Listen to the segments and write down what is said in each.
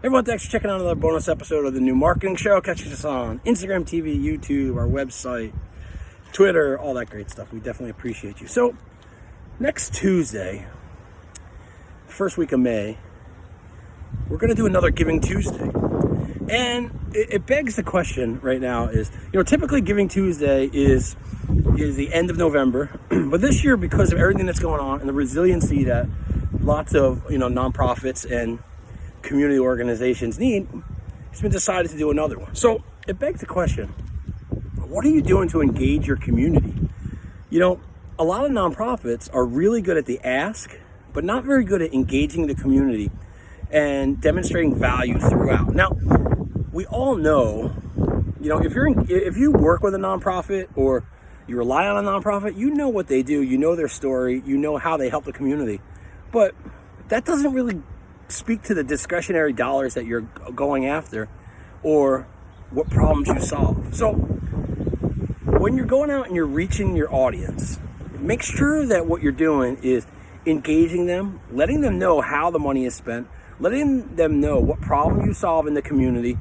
Everyone, thanks for checking out another bonus episode of the new marketing show. Catch us on Instagram TV, YouTube, our website, Twitter, all that great stuff. We definitely appreciate you. So, next Tuesday, first week of May, we're going to do another Giving Tuesday. And it, it begs the question right now is, you know, typically Giving Tuesday is is the end of November, but this year because of everything that's going on and the resiliency that lots of, you know, nonprofits and community organizations need, it's been decided to do another one. So it begs the question, what are you doing to engage your community? You know, a lot of nonprofits are really good at the ask, but not very good at engaging the community and demonstrating value throughout. Now, we all know, you know, if you're in, if you work with a nonprofit or you rely on a nonprofit, you know what they do, you know their story, you know how they help the community. But that doesn't really speak to the discretionary dollars that you're going after or what problems you solve. So when you're going out and you're reaching your audience, make sure that what you're doing is engaging them, letting them know how the money is spent, letting them know what problem you solve in the community,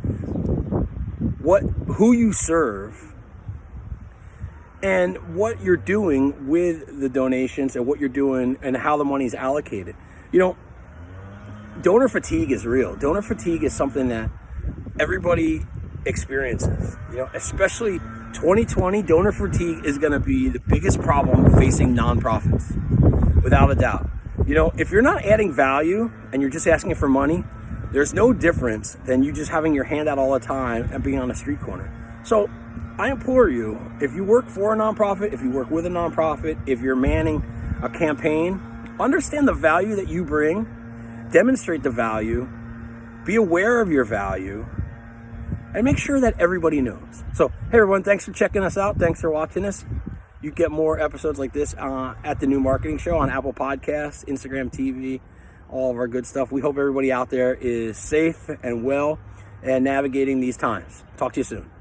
what who you serve, and what you're doing with the donations and what you're doing and how the money is allocated. You know, donor fatigue is real. Donor fatigue is something that everybody experiences. You know, especially 2020, donor fatigue is going to be the biggest problem facing nonprofits, without a doubt. You know, if you're not adding value and you're just asking for money, there's no difference than you just having your hand out all the time and being on a street corner. So I implore you, if you work for a nonprofit, if you work with a nonprofit, if you're manning a campaign, understand the value that you bring demonstrate the value, be aware of your value, and make sure that everybody knows. So, hey everyone, thanks for checking us out. Thanks for watching us. You get more episodes like this uh, at the New Marketing Show on Apple Podcasts, Instagram TV, all of our good stuff. We hope everybody out there is safe and well and navigating these times. Talk to you soon.